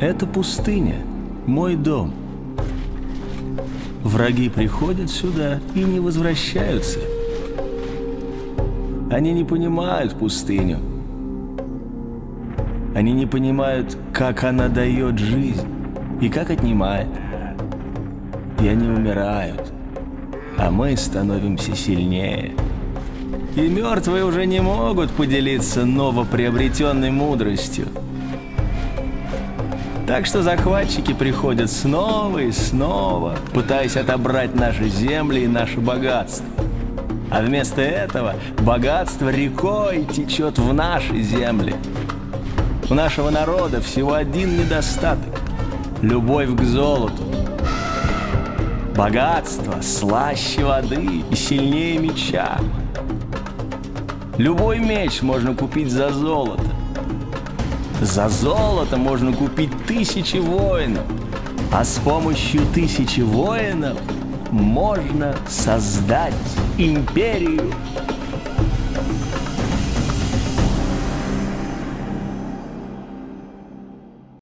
Это пустыня, мой дом. Враги приходят сюда и не возвращаются. Они не понимают пустыню. Они не понимают, как она дает жизнь и как отнимает. И они умирают, а мы становимся сильнее. И мертвые уже не могут поделиться новоприобретенной мудростью. Так что захватчики приходят снова и снова, пытаясь отобрать наши земли и наше богатство. А вместо этого богатство рекой течет в наши земли. У нашего народа всего один недостаток – любовь к золоту. Богатство слаще воды и сильнее меча. Любой меч можно купить за золото. За золото можно купить тысячи воинов. А с помощью тысячи воинов можно создать империю